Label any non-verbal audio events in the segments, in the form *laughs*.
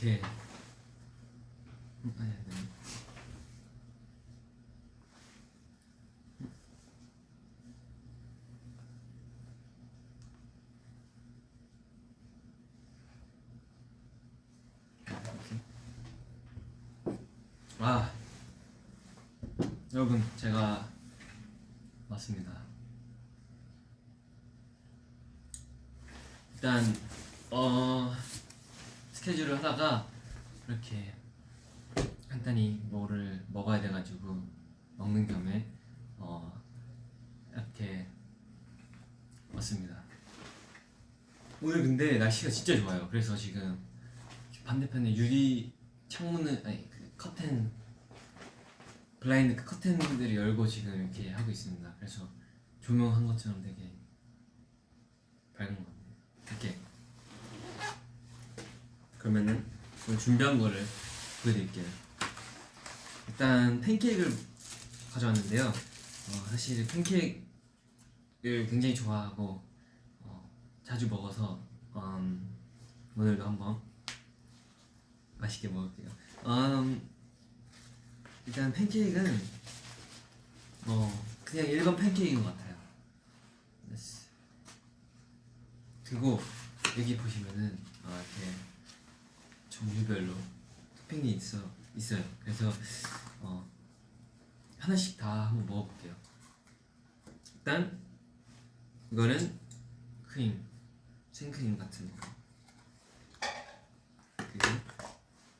이렇게 음, 아니 아니. 아 여러분 제가 왔습니다. 일단 하다가 이렇게 간단히 뭐를 먹어야 돼가지고 먹는 겸에 어 이렇게 왔습니다. 오늘 근데 날씨가 진짜 좋아요. 그래서 지금 반대편에 유리 창문을 아니 그 커튼 블라인드 그 커튼들을 열고 지금 이렇게 하고 있습니다. 그래서 조명한 것처럼 되게 밝은 것 같네요. 이렇게 그러면은 준비한 거를 보여드릴게요. 일단 팬케이크를 가져왔는데요. 어, 사실 팬케이크를 굉장히 좋아하고 어, 자주 먹어서 음, 오늘도 한번 맛있게 먹을게요. 음, 일단 팬케이크는 어 그냥 일반 팬케이크인 것 같아요. 그리고 여기 보시면은 어, 이렇게 종류별로 토핑이 있어 있어요. 그래서 어 하나씩 다 한번 먹어볼게요. 일단 이거는 크림 생크림 같은 거. 그리고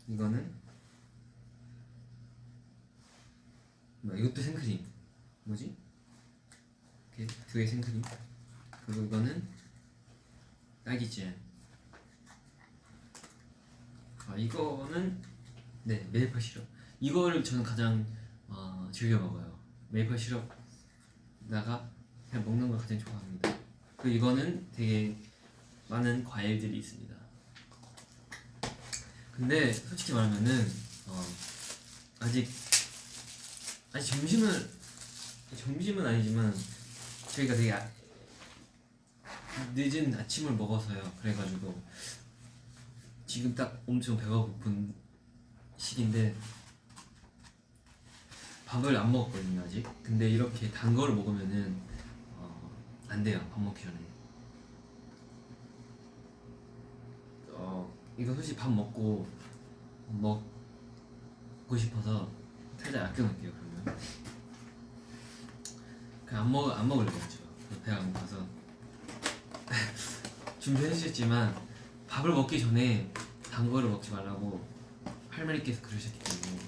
이거는 뭐 이것도 생크림 뭐지? 이렇게 두 개 생크림 그리고 이거는 딸기잼 아 이거는 네 메이플 시럽. 이거를 저는 가장 어, 즐겨 먹어요. 메이플 시럽다가 그냥 먹는 걸 가장 좋아합니다. 그리고 이거는 되게 많은 과일들이 있습니다. 근데 솔직히 말하면은 어, 아직 아직 점심은 점심은 아니지만 저희가 되게 아, 늦은 아침을 먹어서요. 그래가지고 지금 딱 엄청 배가 고픈 시기인데 밥을 안 먹었거든요 아직. 근데 이렇게 단 거를 먹으면은 어, 안 돼요. 밥 먹기 전에. 어 이거 솔직히 밥 먹고 먹고 싶어서 살짝 아껴놓을게요 그러면 안 먹, 안 먹으려고 했죠 배가 안 고파서 *laughs* 준비해 주셨지만 밥을 먹기 전에 단 거를 먹지 말라고 할머니께서 그러셨기 때문에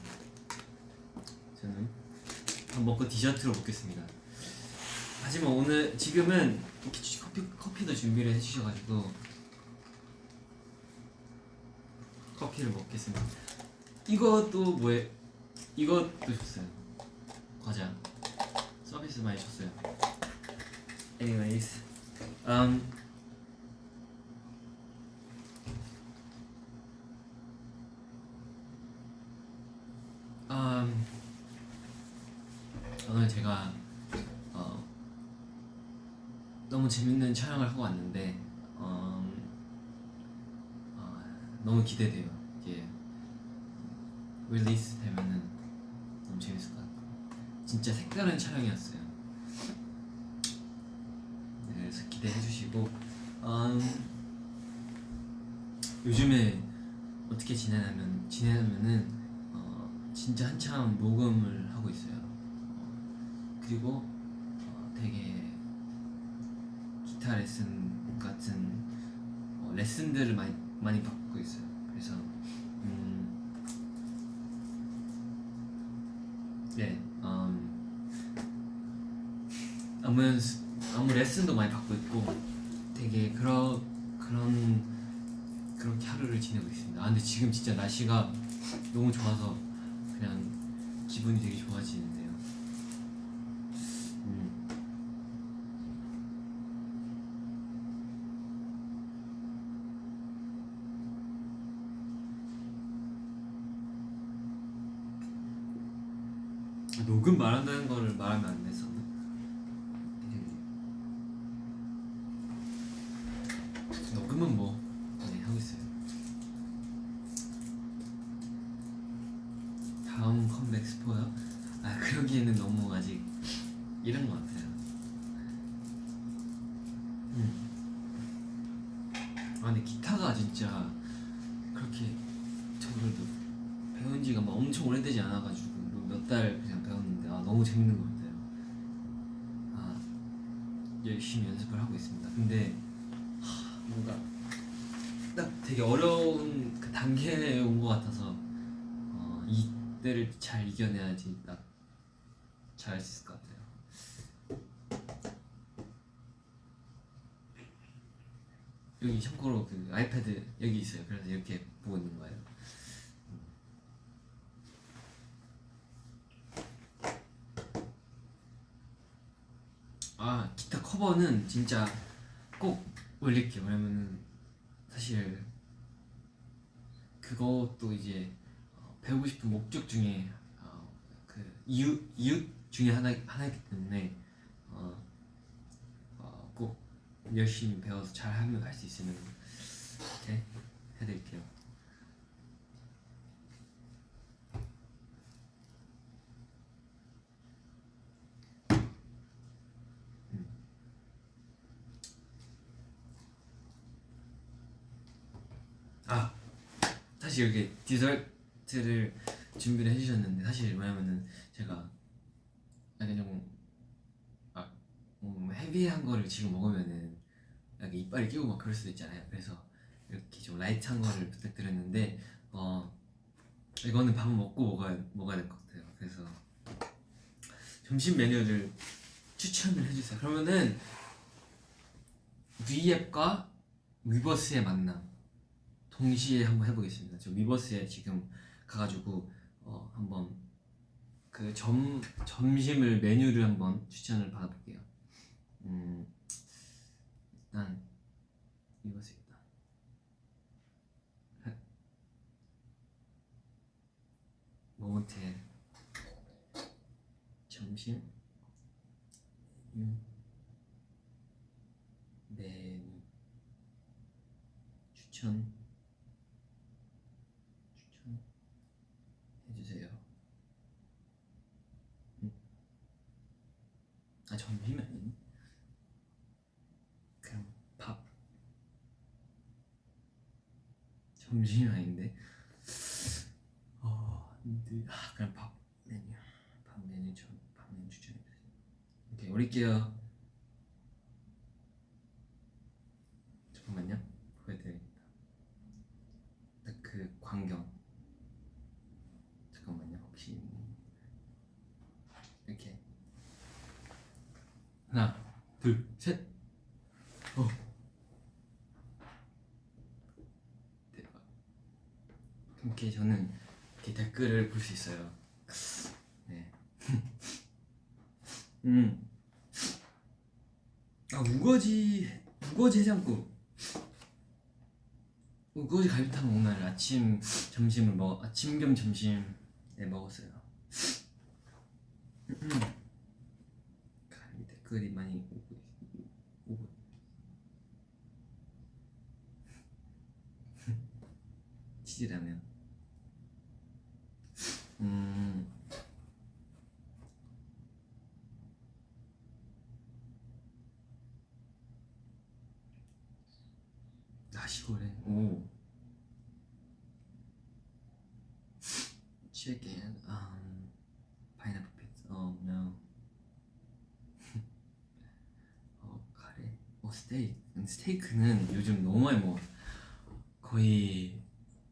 저는 밥 먹고 디저트로 먹겠습니다. 하지만 오늘 지금은 커피, 커피도 준비를 해주셔가지고 커피를 먹겠습니다. 이것도 뭐에 이것도 줬어요. 과자. 서비스 많이 줬어요. Anyways um, um, 오늘 제가 어, 너무 재밌는 촬영을 하고 왔는데 음, 어, 너무 기대돼요. 이게 release 되면은 너무 재밌을 것 같고. 진짜 색다른 촬영이었어요. 네, 그래서 기대해 주시고 음, 요즘에 어떻게 지내냐면 지내냐면은 어, 진짜 한참 녹음을 하고 있어요 어, 그리고 어, 되게 기타 레슨 같은 어, 레슨들을 많이 많이 받고 있어요 그래서 음, 네, 음, 아무 아무 레슨도 많이 받고 있고 되게 그런 그런 그렇게 하루를 지내고 있습니다. 아 근데 지금 진짜 날씨가 너무 좋아서 그냥 기분이 되게 좋아지는데요. 음. 녹음 말한다는 거를 말하면 안 돼서 녹음은 뭐 네, 하고 있어요 그러기에는 너무 아직 이런 것 같아요. 음. 아 근데 기타가 진짜 그렇게 저도 배운 지가 막 엄청 오래되지 않아가지고 몇 달 그냥 배웠는데 아 너무 재밌는 것 같아요. 아 열심히 연습을 하고 있습니다. 근데 하, 뭔가 딱 되게 어려운 그 단계에 온 것 같아서 어, 이때를 잘 이겨내야지 딱 잘할 수 있을 것 같아요. 여기 참고로 그 아이패드 여기 있어요. 그래서 이렇게 보고 있는 거예요. 아 기타 커버는 진짜 꼭 올릴게요. 왜냐면은 사실 그것도 이제 어, 배우고 싶은 목적 중에 어, 그 이유 이유 중에 하나 하나이기 때문에 어, 어, 꼭 열심히 배워서 잘 하면 할수 있으면 이렇게 해드릴게요. 아 사실 이렇게 디저트를 준비를 해주셨는데 사실 뭐냐면은 제가 약간 좀 아, 음, heavy한 거를 지금 먹으면은 약간 이빨에 끼고 막 그럴 수도 있잖아요. 그래서 이렇게 좀 light한 거를 부탁드렸는데 어 이거는 밥 먹고 먹어야 먹어야 될 것 같아요. 그래서 점심 메뉴를 추천을 해주세요. 그러면은 위앱과 위버스의 만남 동시에 한번 해보겠습니다. 저 위버스에 지금 가가지고 어, 한번 그 점 점심을 메뉴를 한번 추천을 받아볼게요. 음, 일단 위버스겠다. 모모텔 점심 유 메뉴 추천 해주세요. 음. 아 점심이 아니네. 그냥 밥. 점심이 아닌데. 어, 근데 아 그냥 밥 메뉴. 밥 메뉴 좀 밥 메뉴 추천해주세요. 오케이 올릴게요. 보여드립니다. 딱 그 광경. 잠깐만요. 혹시 이렇게 하나, 둘, 셋. 어. 대박. 이렇게 저는 이렇게 댓글을 볼 수 있어요. 네. *laughs* 음. 아 우거지 우거지 해장국. 우거지 갈비탕 오늘 아침 점심을 먹 아침 겸 점심에 먹었어요. 댓글이 많이 오고 있- 오고 *laughs* 치즈라면. 음. 나시고랭 오 chicken um pineapple pizza oh no 어 카레 어 스테이크 근데 스테이크는 요즘 너무 많이 먹어 거의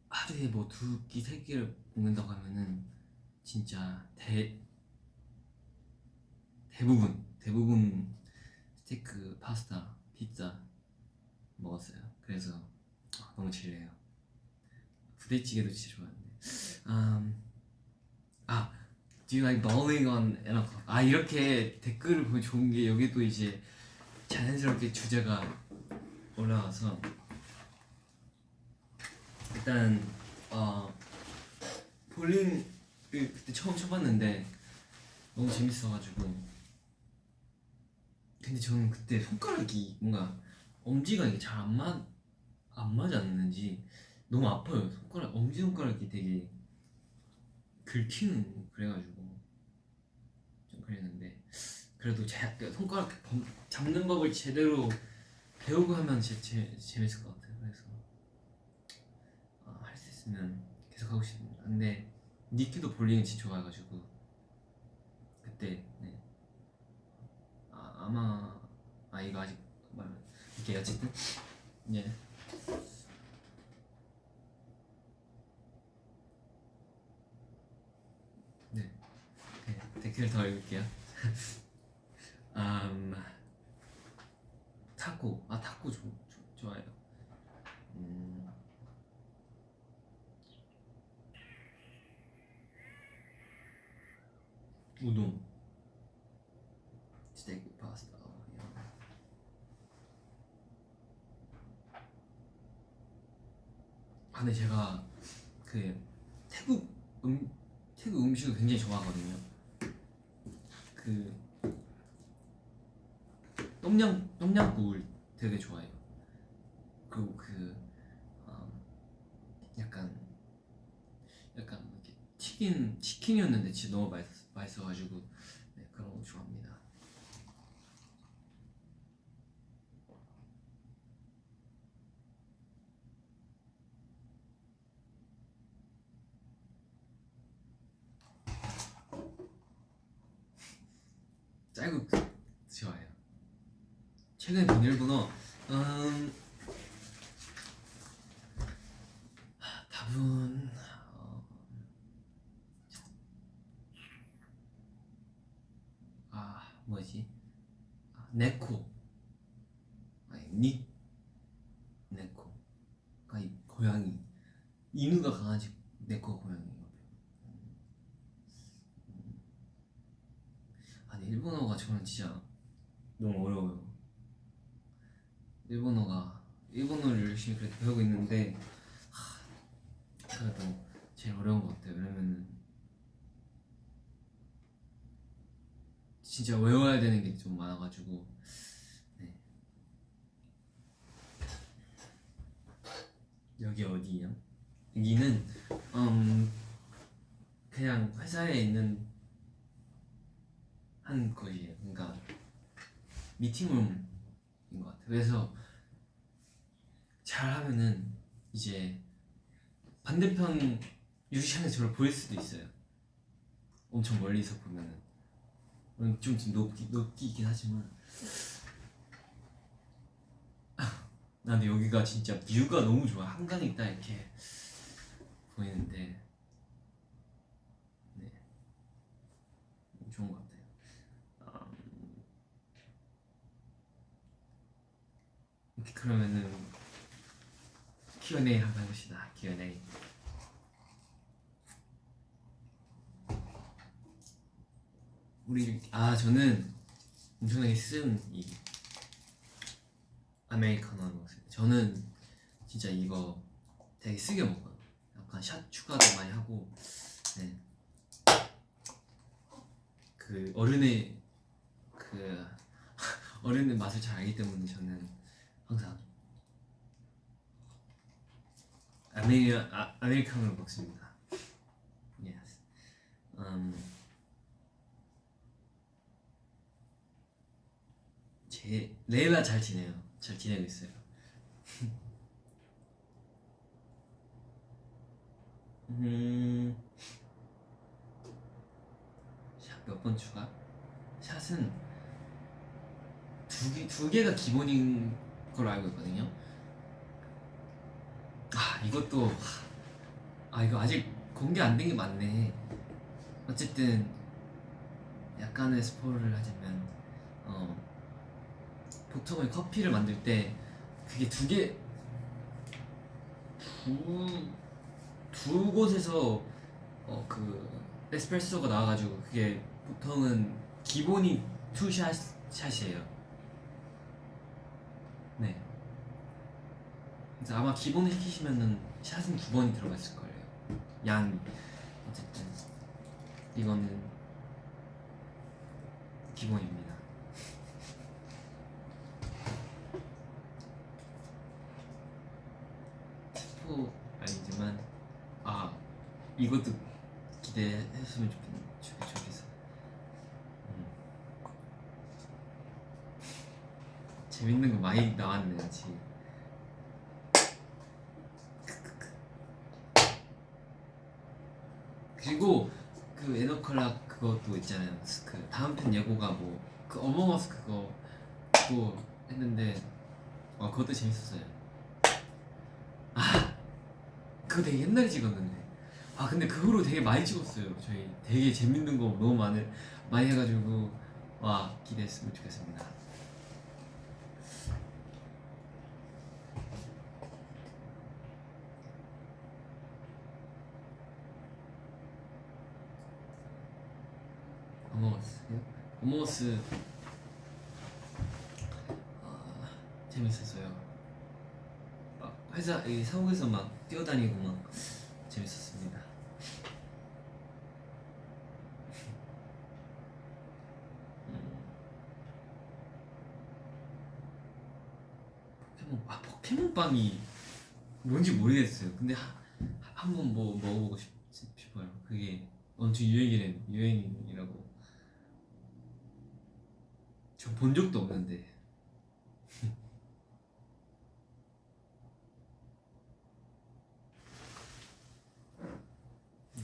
하루에 뭐 두 끼 세 끼를 먹는다고 하면은 진짜 대 대부분 대부분 스테이크 파스타 피자 먹었어요. 그래서 아, 너무 질려요. 부대찌개도 진짜 좋아하는데. 음, 아, do you like bowling on n o'clock? 아 이렇게 댓글을 보면 좋은 게 여기도 이제 자연스럽게 주제가 올라와서 일단 어 볼링을 그때 처음 쳐봤는데 너무 재밌어가지고 근데 저는 그때 손가락이 뭔가 엄지가 이게 잘 안 맞, 안 맞지 않는지 너무 아파요. 손가락, 엄지 손가락이 되게 긁히는 그래가지고 그 래도 제, 그 손가락 범- 잡는 법을 제대로 배우고 하면 제, 제, 재밌을 것 같아요. 그래서 아, 할수 있으면 계속 하고 싶습니다. 근데 니키도 볼링을 진짜 좋아해가지고 그때 네. 아, 아마 아 이거 아직 말 이렇게 어쨌든 예. 네. 네. 댓글 더 읽을게요. *laughs* 음, 타코 아 타코 좋, 좋, 좋아요. 음. 우동 스테이크 파스타. 아 근데 제가 그 태국 음 태국 음식을 굉장히 좋아하거든요. 그 똠양 똠양국을 되게 좋아해요. 그리고 그 어, 약간 약간 이렇게 튀긴 치킨이었는데 진짜 너무 맛있 맛있어가지고 네, 그런 거 좋아합니다. *laughs* 짤국 좋아해요. 최근 비밀번호 음 하, 답은 어, 아 뭐지 아, 네코 아니 닉 네코 아니 고양이 이누가 강아지 네코가 고양이예요. 음. 아니 일본어가 저는 진짜 너무 어려워요. 일본어가 일본어를 열심히 그래도 배우고 있는데 하, 그래도 제일 어려운 것 같아요. 왜냐면은 진짜 외워야 되는 게 좀 많아가지고 네. 여기 어디예요? 여기는 음 그냥 회사에 있는 한 곳이에요. 그러니까 미팅룸인 것 같아요. 그래서 잘하면은 이제 반대편 유리창에서 저를 보일 수도 있어요. 엄청 멀리서 보면은 음, 좀 높기 높기긴 하지만 나 근데 여기가 진짜 뷰가 너무 좋아. 한강이 딱 이렇게 보이는데 네 좋은 것 같아요. 음, 그러면은 Q&A 한번 해봅시다. Q&A. 우리 아 저는 엄청나게 쓴이 아메리카노를 먹었어요. 저는 진짜 이거 되게 쓰게 먹어요. 약간 샷 추가도 많이 하고, 네. 그 어른의 그 *laughs* 어른의 맛을 잘 알기 때문에 저는 항상 아메리 아, 아메리카노를 먹습니다. Yes. 음, 제 레일라 잘 지내요. 잘 지내고 있어요. *laughs* 음, 샷몇번 추가? 샷은 두 개, 두 개가 기본인 걸로 알고 있거든요. 아, 이것도, 아, 이거 아직 공개 안 된 게 많네. 어쨌든, 약간의 스포를 하자면, 어, 보통은 커피를 만들 때 그게 두 개, 두, 두 곳에서 어, 그 에스프레소가 나와가지고 그게 보통은 기본이 투샷 샷이에요. 네. 그래서 아마 기본을 시키시면은 shot은 두 번이 들어가 있을 거예요. 양이 어쨌든 이거는 기본입니다. 스포 아니지만 아 이것도 기대했으면 좋겠 좋겠어. 음. 재밌는 거 많이 나왔네 같이 그리고 그 에너컬라 그것도 있잖아요. 그 다음 편 예고가 뭐 그 어몽어스 그거 또 했는데 어 그것도 재밌었어요. 아 그거 되게 옛날에 찍었는데. 아 근데 그 후로 되게 많이 찍었어요. 저희 되게 재밌는 거 너무 많이 많이 해가지고 와 기대했으면 좋겠습니다 어몽어스 아, 재밌었어요? 막 회사 이 사옥에서 막 뛰어다니고 막 재밌었습니다. 음. 포켓몬 아 포켓몬빵이 뭔지 모르겠어요. 근데 한번 뭐 먹어보고 싶, 싶어요. 그게 엄청 유행이래 유행이라고 저 본 적도 없는데 *laughs*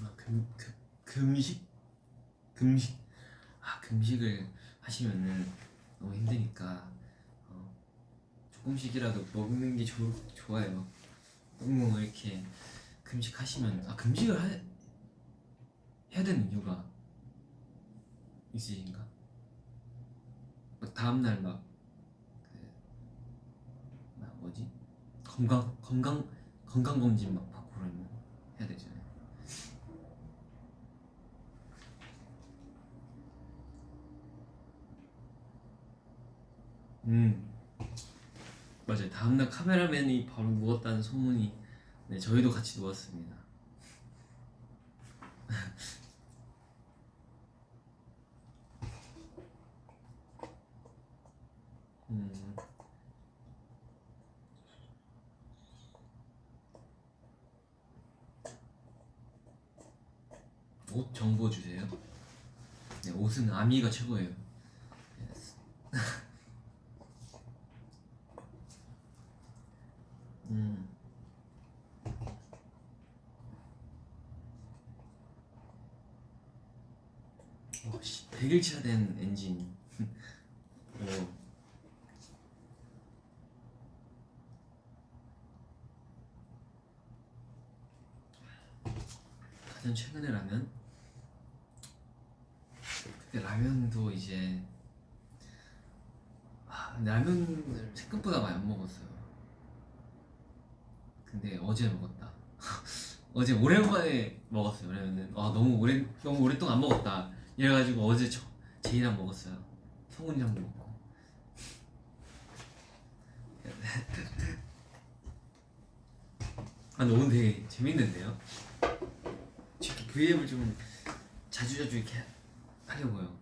아, 금, 금, 금식? 금식 아 금식을 하시면은 너무 힘드니까 어, 조금씩이라도 먹는 게 좋, 좋아요 너무 이렇게 금식하시면 아 금식을 하, 해야 되는 이유가 있으신가? 막 다음날 막, 그, 막 뭐지? 건강 건강 건강 검진 막 받고 그러면 해야 되잖아요. 음 맞아요. 다음날 카메라맨이 바로 누웠다는 소문이 네 저희도 같이 누웠습니다. *laughs* 음. 옷 정보 주세요. 네, 옷은 아미가 최고예요. Yes. 음. 어, 씨, 100일차 된 엔진. 오. 가장 최근에 라면? 라면도 이제 아, 라면을 생각보다 많이 안 먹었어요. 근데 어제 먹었다. *laughs* 어제 오랜만에 먹었어요. 라면은 아 너무 오래 너무 오랫동안 안 먹었다. 이래가지고 어제 저 제이랑 먹었어요. 성훈이랑도 먹고. 아, 근데 오늘 되게 재밌는데요? V앱을 좀 자주자주 이렇게 하려고요.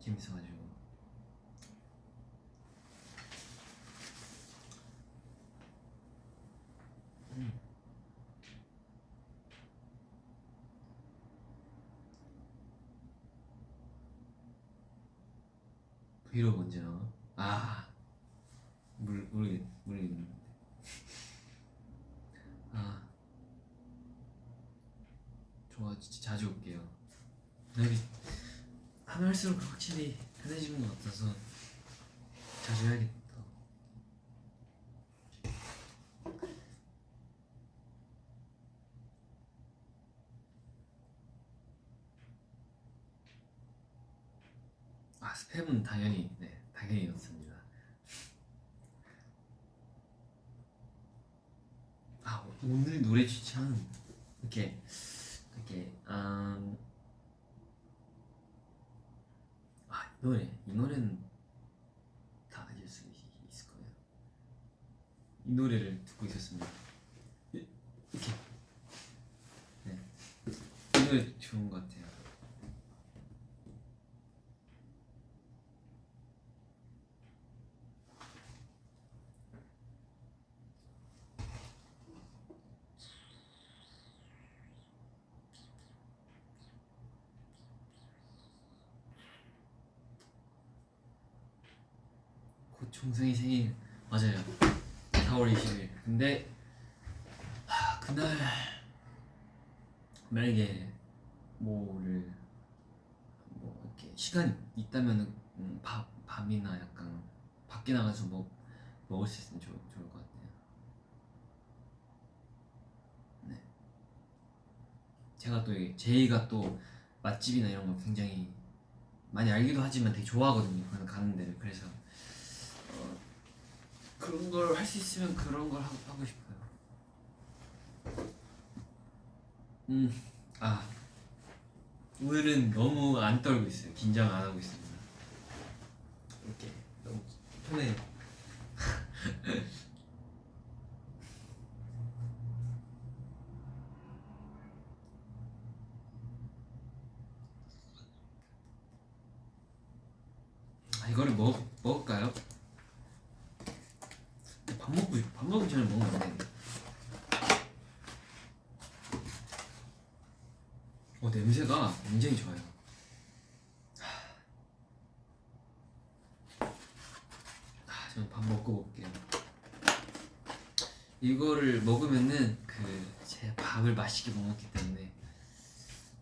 재밌어가지고. 음. 브이로그 언제 나와? 아, 모르, 모르겠, 모르겠는데. 아, 좋아, 진짜 자주 올게요. 하면 할수록 확실히 편해지는 것 같아서 자주 해야겠다. 아 스팸은 당연히 네 당연히 넣습니다. 아 오늘 노래 추천 이렇게 이렇게 음, 아이 노래 이 노래는 다 알릴 수 있- 있을 거예요. 이 노래를 듣고 있었습니다. 이- 이렇게 네. 이 노래 좋은 것 같아요. 종성이 생일 맞아요 4월 20일 근데 하, 그날 만약에 뭐를 뭐 이렇게 시간 있다면은 음, 밥 밤이나 약간 밖에 나가서 뭐 먹을 수 있으면 좋, 좋을 것 같아요. 네. 제가 또 이- 제이가 또 맛집이나 이런 거 굉장히 많이 알기도 하지만 되게 좋아하거든요. 가는 데를 그래서 어, 그런 걸 할 수 있으면 그런 걸 하고, 하고 싶어요. 음, 아 오늘은 너무 안 떨고 있어요. 긴장 안 하고 있습니다. 이렇게 너무 편해요. 아 이거를 먹 먹을까요? 밥 먹고 싶- 밥 먹기 전에 먹으면 안 되는데. 어 냄새가 굉장히 좋아요. 아, 저는 밥 먹고 올게요. 이거를 먹으면은 그 제 밥을 맛있게 못 먹기 때문에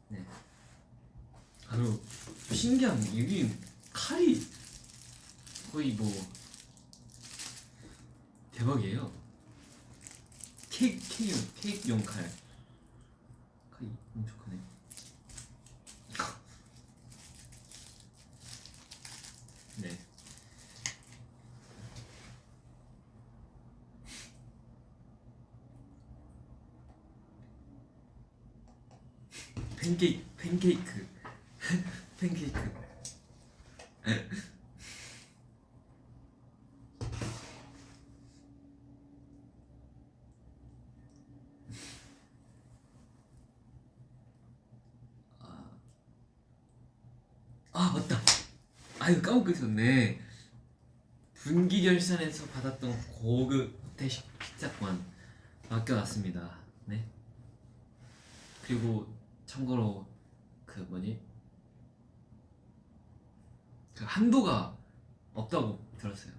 네. 아 그리고 신기한 게 여기 칼이 거의 뭐 대박이에요. 케이크 케이크 케이크용 칼. 칼이 엄청 크네. 네. 팬케이크 팬케이크. *laughs* 팬케이크. 아, 아 맞다. 아 이거 까먹고 있었네. 분기결산에서 받았던 고급 호텔 식- 식사권 맡겨놨습니다. 네. 그리고 참고로 그 뭐니 그 한도가 없다고 들었어요.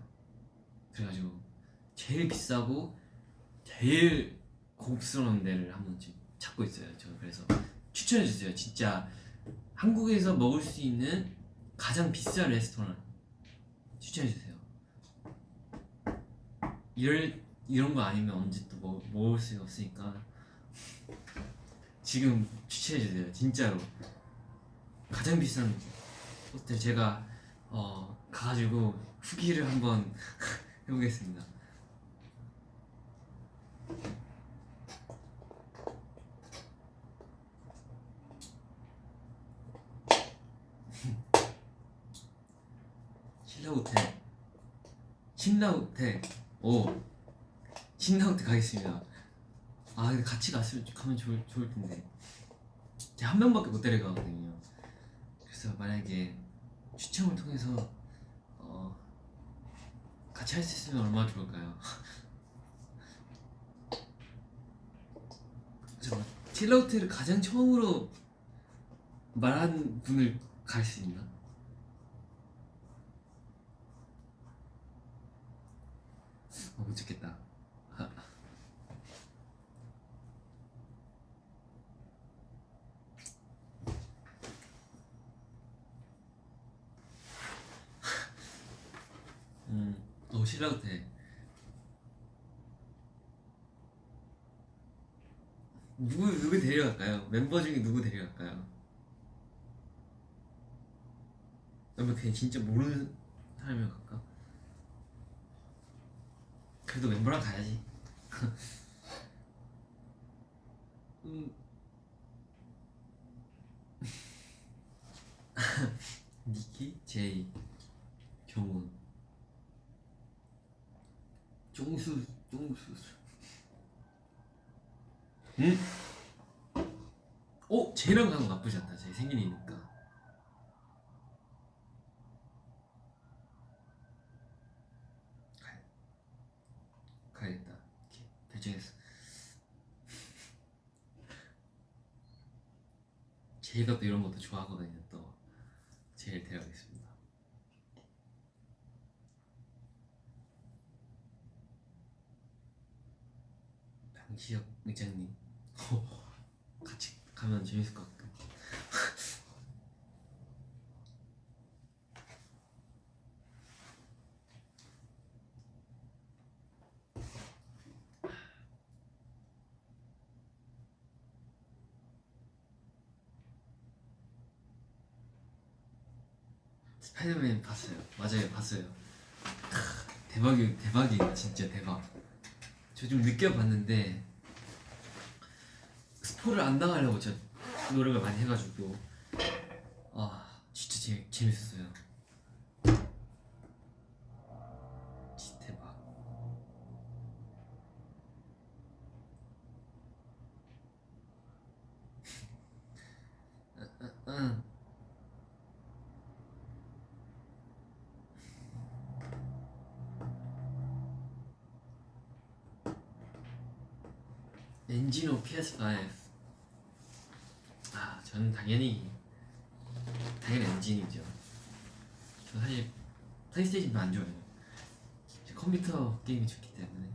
그래가지고 제일 비싸고 제일 고급스러운 데를 한번 지금 찾고 있어요. 저 그래서 추천해 주세요. 진짜 한국에서 먹을 수 있는 가장 비싼 레스토랑 추천해 주세요. 이럴 이런 거 아니면 언제 또 먹, 먹을 수 없으니까 지금 추천해 주세요. 진짜로 가장 비싼 호텔 제가 어 가가지고 후기를 한번 *laughs* 해보겠습니다. *laughs* 신라 호텔 신라 호텔 오 신라 호텔 가겠습니다. 아 같이 갔으면 가면 좋을, 좋을 텐데 제가 한 명밖에 못 데려가거든요 그래서 만약에 추첨을 통해서 어 같이 할 수 있으면 얼마나 좋을까요? *laughs* 잠깐 틸러호텔을 가장 처음으로 말한 분을 갈 수 있나? 어, 못 찍겠다 음, 어 신라호텔 누구 누구 데려갈까요? 멤버 중에 누구 데려갈까요? 아니면 그냥 진짜 모르는 사람이랑 갈까? 그래도 멤버랑 가야지. *laughs* 음. *laughs* 니키, 제이, 경훈, 쫑수, 쫑수. 응? 어, 쟤랑 거 나쁘지 않다. 제 생일이니까. 가야, 가야겠다. 이렇게 결정했어. 제이가 또 이런 것도 좋아하거든요. 또 제일 데려가겠습니다. 강시혁 의장님 *laughs* 같이 가면 재밌을 것 같고 *laughs* 스파이더맨 봤어요. 맞아요, 봤어요. 크, 대박이 대박이에요, 진짜 대박. 저좀 늦게 봤는데 스포를 안 당하려고 제가 노력을 많이 해가지고 아 진짜 재, 재밌었어요. 진짜 대박. 응, 응, 응. 엔진오 PS5 아 저는 당연히 당연히 엔진이죠 저 사실 플레이스테이션도 안 좋아해요 제 컴퓨터 게임이 좋기 때문에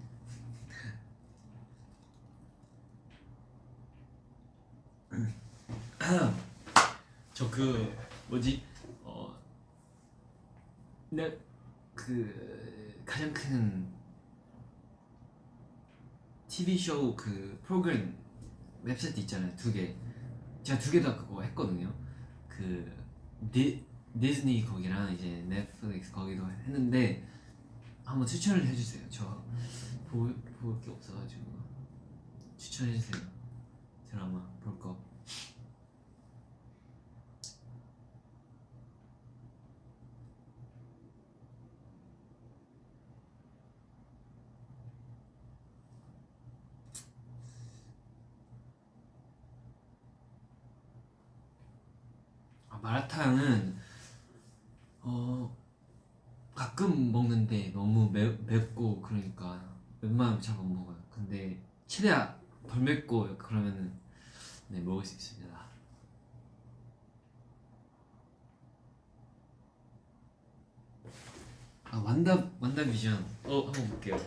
*laughs* 저 그 뭐지 어그 가장 큰 TV 쇼 그 프로그램 웹사이트 있잖아요 두 개. 제가 두 개 다 그거 했거든요. 그 디, 디즈니 거기랑 이제 넷플릭스 거기도 했는데 한번 추천을 해주세요. 저볼볼 게 없어가지고 추천해주세요. 드라마 볼 거. 아, 마라탕은 어 가끔 먹는데 너무 매, 맵고 그러니까 웬만하면 잘 못 먹어요. 근데 최대한 덜 맵고 그러면은 네 먹을 수 있습니다. 아 완다 완다 비전 어 한번 볼게요.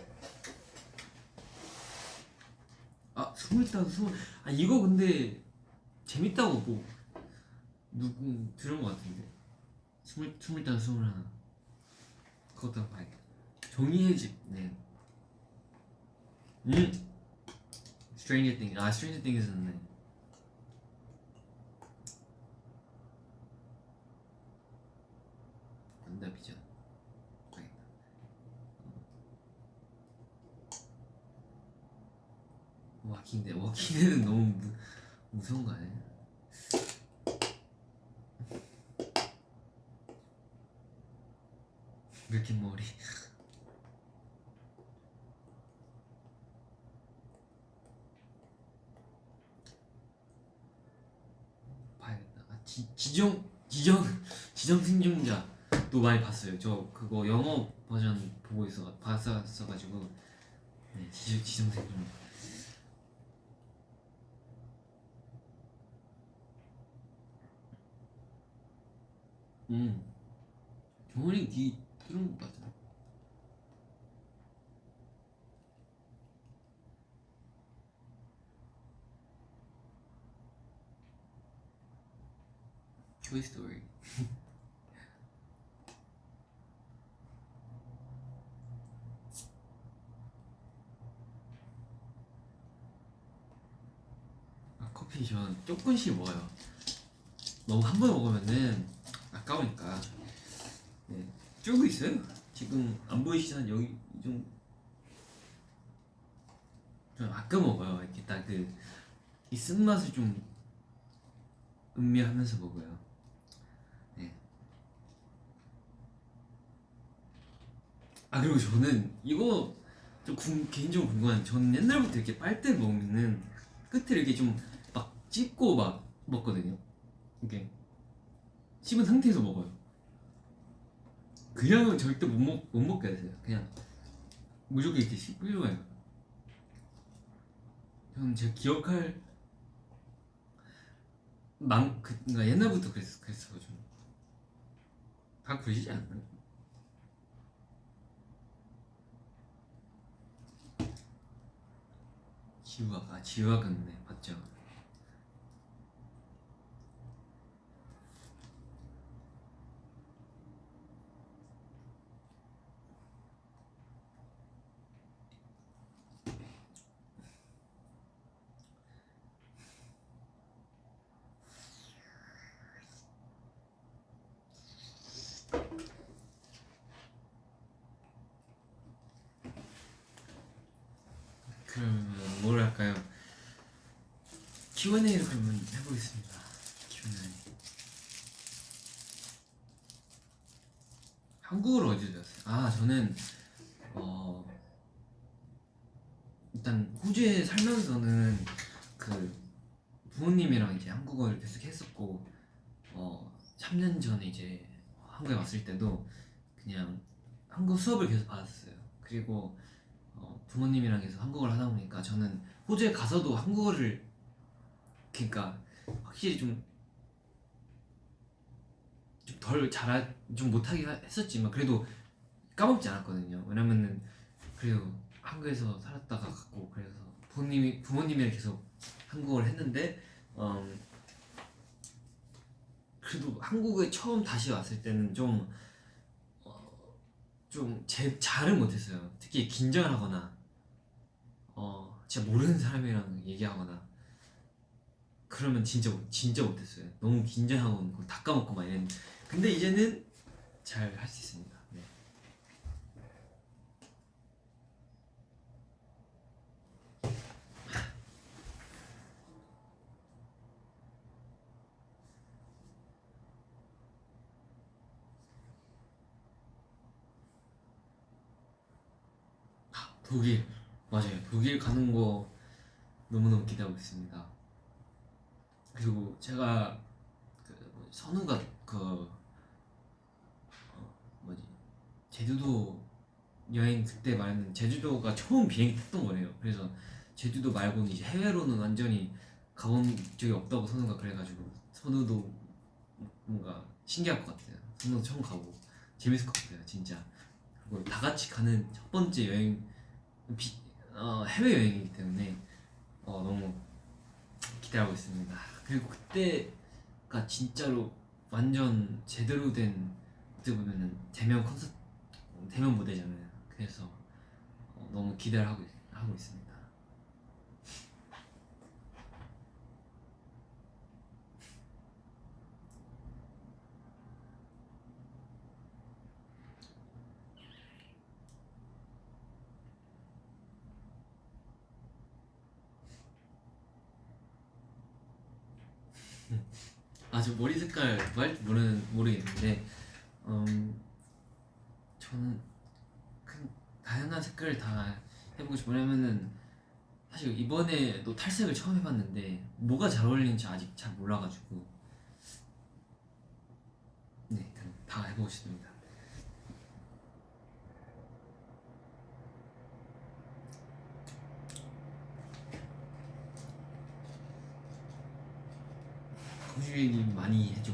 아 스물다섯 스물 아 이거 근데 재밌다고 뭐 누구 들은 것 같은데 스물 스물다섯 스물 하나. 그것도 한번 봐야겠다. 종이의 집네. 음. Stranger Things. 아 Stranger Things는 네. 완다비전 봐야겠다. 워킹데 워킹데는 너무 무, 무서운 거 아니야? 이렇게 머리. *laughs* 봐야겠다. 아, 지, 지정 지정 *laughs* 지정 생존자도 많이 봤어요. 저 그거 영어 버전 보고 있어 봤었어가지고. 네 지정 지정 생존자. 음. 경원이 귀 뚫은 것 같아 토이 스토리 아, 커피 전 조금씩 먹어요. 너무 한 번에 먹으면은 아까우니까 네 쫄고 있어요. 지금 안 보이시잖아 여기 좀. 좀 아껴 먹어요. 이렇게 딱 그 이 쓴맛을 좀 음미하면서 먹어요. 네. 아 그리고 저는 이거 좀 궁- 개인적으로 궁금한 저는 옛날부터 이렇게 빨대 먹으면은 끝을 이렇게 좀 막 찝고 막 먹거든요. 이렇게 씹은 상태에서 먹어요 그냥은 절대 못, 먹, 못 먹게 하세요 그냥 무조건 이렇게 저는 제가 기억할 망, 그, 그러니까 옛날부터 그랬, 그랬어가지고 다 그러시지 않나요? 지우학 아 지우학은 네 맞죠. 그러면 뭘 할까요? Q&A를 그러면 해보겠습니다. Q&A. 한국어를 어디서 배웠어요? 아 저는 어 일단 호주에 살면서는 그 부모님이랑 이제 한국어를 계속 했었고 어 3년 전에 이제 한국에 왔을 때도 그냥 한국 수업을 계속 받았어요. 그리고 어, 부모님이랑 계속 한국어를 하다 보니까 저는 호주에 가서도 한국어를 그러니까 확실히 좀 좀덜 잘하 좀 못하긴 하- 했었지만 그래도 까먹지 않았거든요. 왜냐면은 그래도 한국에서 살았다가 갔고 그래서 부모님이 부모님이랑 계속 한국어를 했는데 음, 그래도 한국에 처음 다시 왔을 때는 좀 어, 좀 제, 잘은 못했어요. 특히 긴장을 하거나 어 진짜 모르는 사람이랑 얘기하거나 그러면 진짜 못- 진짜 못했어요. 너무 긴장하고 다 까먹고 막 이랬는데 근데 이제는 잘 할 수 있습니다. 네. 아, 독일 맞아요. 독일 가는 거 너무너무 기대하고 있습니다. 그리고 제가 그 선우가 그 어, 뭐지 제주도 여행 그때 말했는 제주도가 처음 비행기 탔던 거래요. 그래서 제주도 말고는 이제 해외로는 완전히 가본 적이 없다고 선우가 그래가지고 선우도 뭔가 신기할 것 같아요. 선우도 처음 가고 재밌을 것 같아요, 진짜. 그리고 다 같이 가는 첫 번째 여행 비, 어, 해외 여행이기 때문에 어, 너무 기대하고 있습니다. 그리고 그때가 진짜로 완전 제대로 된 어떻게 보면은 대면 콘서트 대면 무대잖아요. 그래서 어, 너무 기대를 하고 있- 하고 있습니다. 아저 머리 색깔 뭐 모르는 모르겠는데 음 저는 그 다양한 색깔을 다 해보고 싶어 왜냐면은 사실 이번에도 탈색을 처음 해봤는데 뭐가 잘 어울리는지 아직 잘 몰라가지고 네, 다 해보고 싶습니다. 호주 얘기 많이 해줘.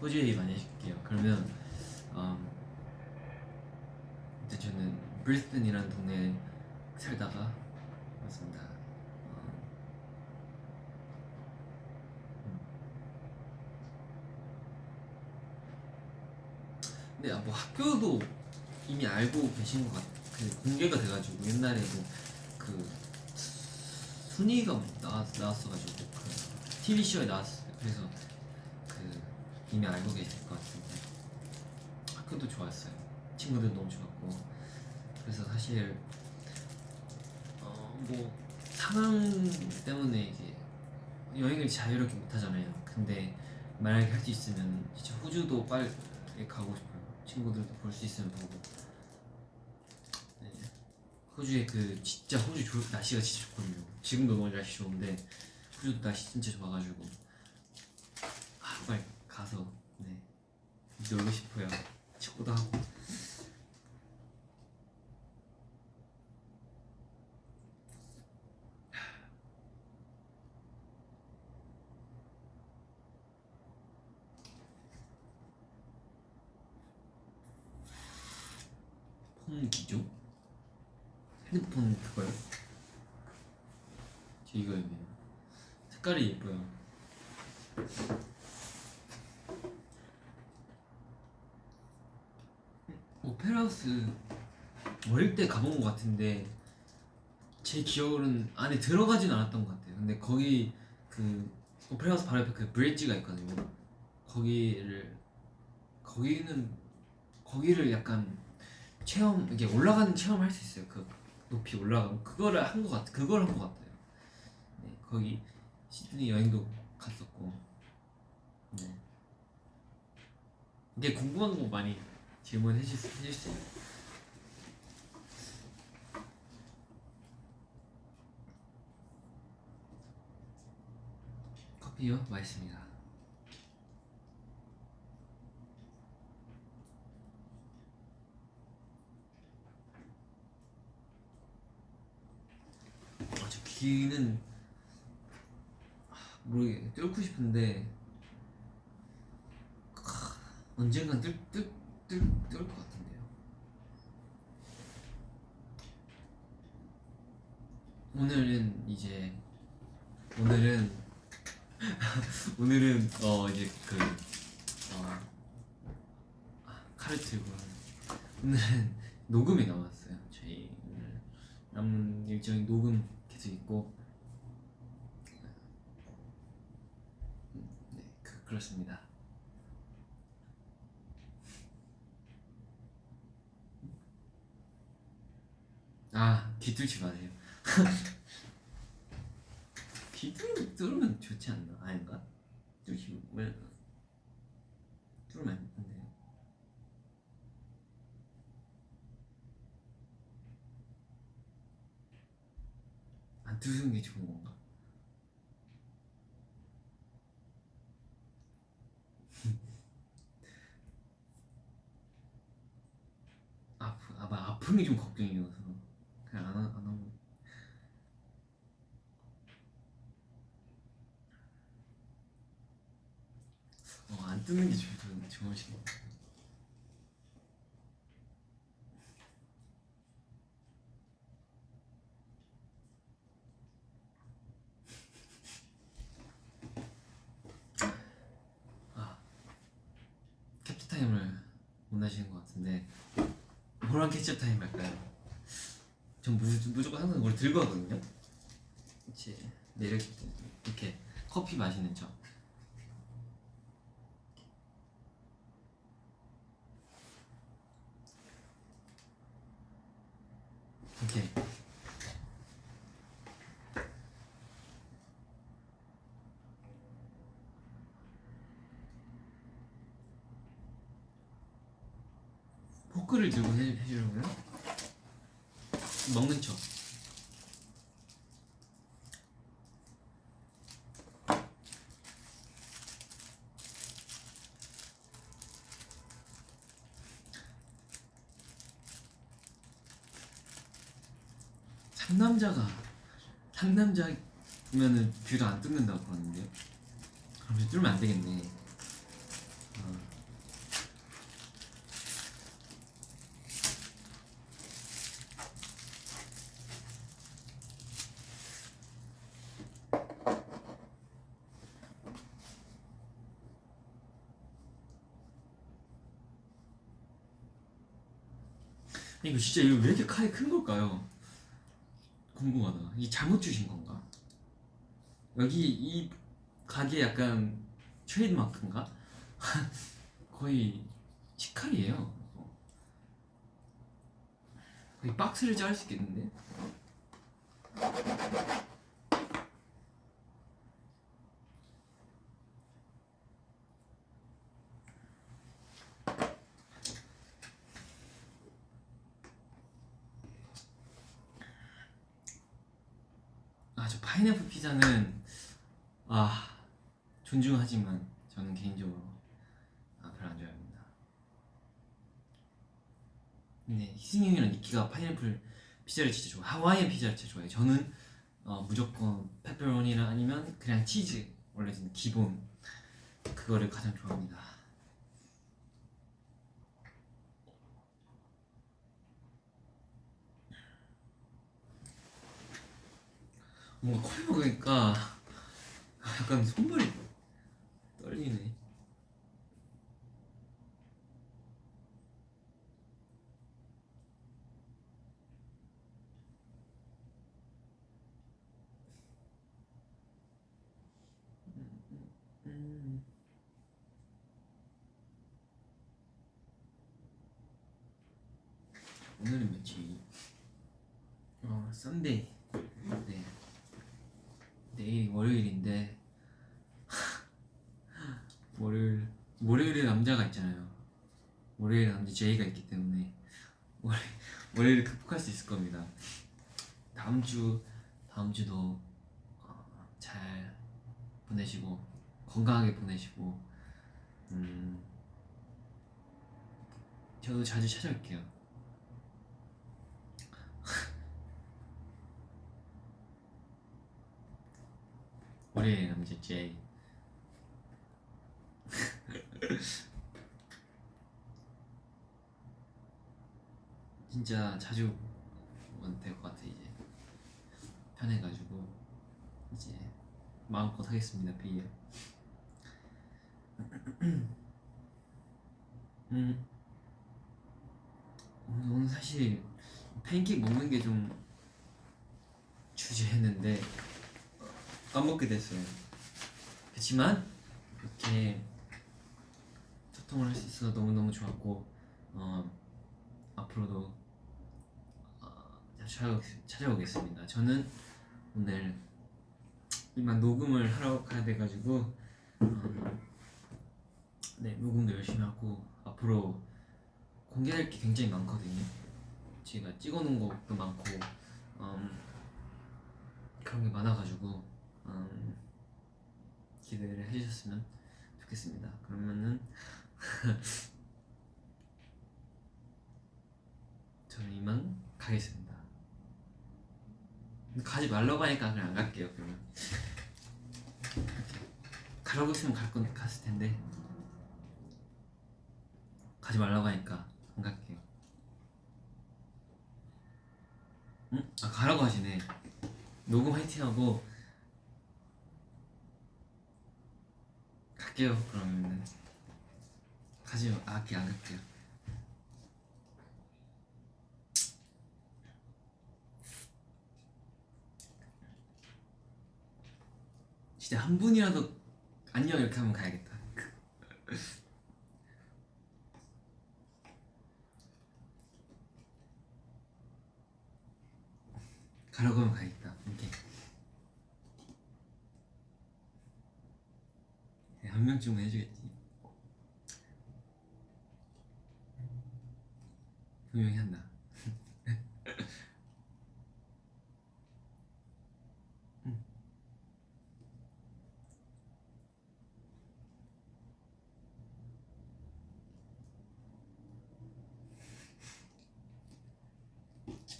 호주 얘기 많이 해줄게요. 그러면 음, 이제 저는 브리스번이라는 동네에 살다가 왔습니다. 어, 음. 근데 아, 뭐 학교도 이미 알고 계신 것 같, 그 공개가 돼가지고 옛날에도 그 순위가 나왔, 나왔어가지고 그 TV 쇼에 나왔어요. 그래서 그 이미 알고 계실 것 같은데 학교도 좋았어요. 친구들 너무 좋았고 그래서 사실 어 뭐 상황 때문에 이제 여행을 자유롭게 못 하잖아요. 근데 만약에 할 수 있으면 진짜 호주도 빨리 가고 싶어요. 친구들도 볼 수 있으면 보고. 네. 호주의 그 진짜 호주 조, 날씨가 진짜 좋거든요. 지금도 너무 날씨 좋은데 호주도 날씨 진짜 좋아가지고 아 빨리 가서 네 놀고 싶어요. 축구도 하고. 홍기조? 핸드폰 그거요? 저 이거였네요. 색깔이 예뻐요. 오페라하우스 어릴 때 가본 것 같은데 제 기억으로는 안에 들어가진 않았던 것 같아요. 근데 거기 그 오페라하우스 바로 옆에 그 브릿지가 있거든요. 거기를 거기는 거기를 약간 체험 이게 올라가는 체험할 수 있어요. 그 높이 올라가고 그거를 한 것 같아. 그걸 한 것 같아요. 네, 거기 시드니 여행도 갔었고. 네. 이게 궁금한 거 많이 질문해 주세요. 커피요? 맛있습니다. 아, 저 귀는 아, 모르게 뚫고 싶은데 아, 언젠간 뚫 뚫 뚫뚫것 같은데요. 오늘은 이제 오늘은 *laughs* 오늘은 어 이제 그 어, 아, 칼을 들고 오늘은 녹음이 남았어요. 저희 오늘 남은 일정이 녹음 계속 있고 음, 네 그, 그렇습니다. 아 귀뚫지 마세요. 귀 뚫, 뚫으면 좋지 않나? 아닌가? 왜 뚫으면 안 돼 뚫는 게 좋은 건가? *laughs* 아프 아마 게좀 걱정이어서. 그냥 안, 하- 안 하고. 어, 안 뜨는 게 좋은 좋으신 것 같아요. 아 캡처 타임을 원하시는 것 같은데 캡처 타임 할까요? 전 무, 무조건 항상 이걸 들고 하거든요. 이제 네, 이렇게, 이렇게 커피 마시는 척. 오케이. 포크를 들고 해, 해주려고요? 먹는 척. 상 남자가 상남자면은 귀를 안 뚫는다고 그러는데요. 그럼 뚫으면 안 되겠네. 어. 이거 진짜 이거 왜 이렇게 칼이 큰 걸까요? 궁금하다. 이 잘못 주신 건가? 여기 이 가게 약간 트레이드 마크인가? *laughs* 거의 치칼이에요. 거의 박스를 자를 수 있겠는데? 아 저 파인애플 피자는 아 존중하지만 저는 개인적으로 아 별로 안 좋아합니다. 근데 희승이 형이랑 니키가 파인애플 피자를 진짜 좋아. 하와이안 피자를 진짜 좋아해. 저는 어, 무조건 페퍼로니랑 아니면 그냥 치즈 원래 는 기본 그거를 가장 좋아합니다. 뭔가 커피 먹으니까 약간 손발이 떨리네. 음. 오늘은 며칠? 어, 썬데이. 네. 내일 월요일인데 월요일 월요일에 남자가 있잖아요. 남자 제이가 있기 때문에 월 월요일을 극복할 수 있을 겁니다. 다음 주 다음 주도 어, 잘 보내시고 건강하게 보내시고 음 저도 자주 찾아올게요. 월요일 남자 제이 진짜 자주 오면 될 것 같아 이제. 편해가지고 이제 마음껏 하겠습니다 비엘 *clears throat* 음. 오늘, 오늘 사실 팬케이크 먹는 게 좀 주제했는데 까먹게 됐어요. 그렇지만 이렇게 소통을 할 수 있어서 너무너무 좋았고 어, 앞으로도 어, 찾아오, 찾아오 겠습니다 저는 오늘 이만 녹음을 하러 가야 돼가지고 어, 네 녹음도 열심히 하고 앞으로 공개할 게 굉장히 많거든요 제가 찍어놓은 것도 많고 음, 그런 게 많아가지고 음, 기대를 해주셨으면 좋겠습니다. 그러면은 *laughs* 저는 이만 가겠습니다. 가지 말라고 하니까 그냥 안 갈게요. 그러면 가라고 했으면 갈 건 갔을 텐데 가지 말라고 하니까 안 갈게요. 응? 아 가라고 하시네. 녹음 화이팅 하고 갈게요. 그러면은 가지요. 아, 안 갈게요. 진짜 한 분이라도 안녕 이렇게 하면 가야겠다. *laughs* 가라고 하면 가야겠다. 이렇게. 네, 한 명쯤은 해주겠지. 분명히 한다. 음.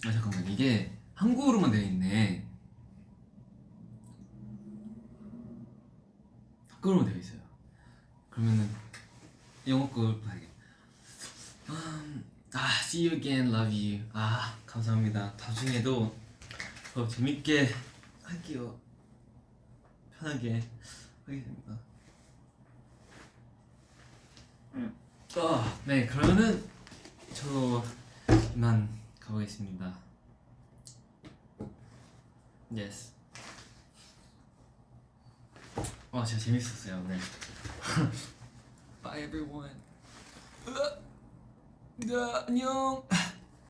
아 잠깐만 이게 한국어로만 되어 있네. 한국어로만 되어 있어요. 그러면은 영어 걸 봐야겠다. 음, 아, see you again, love you. 아, 감사합니다. 나중에도 더 재밌게 할게요. 편하게 하겠습니다. 아, 네, 그러면은 저 이만 가보겠습니다. Yes. 와, 진짜 재밌었어요, 네. *laughs* Bye everyone. 으아. 네, 안녕.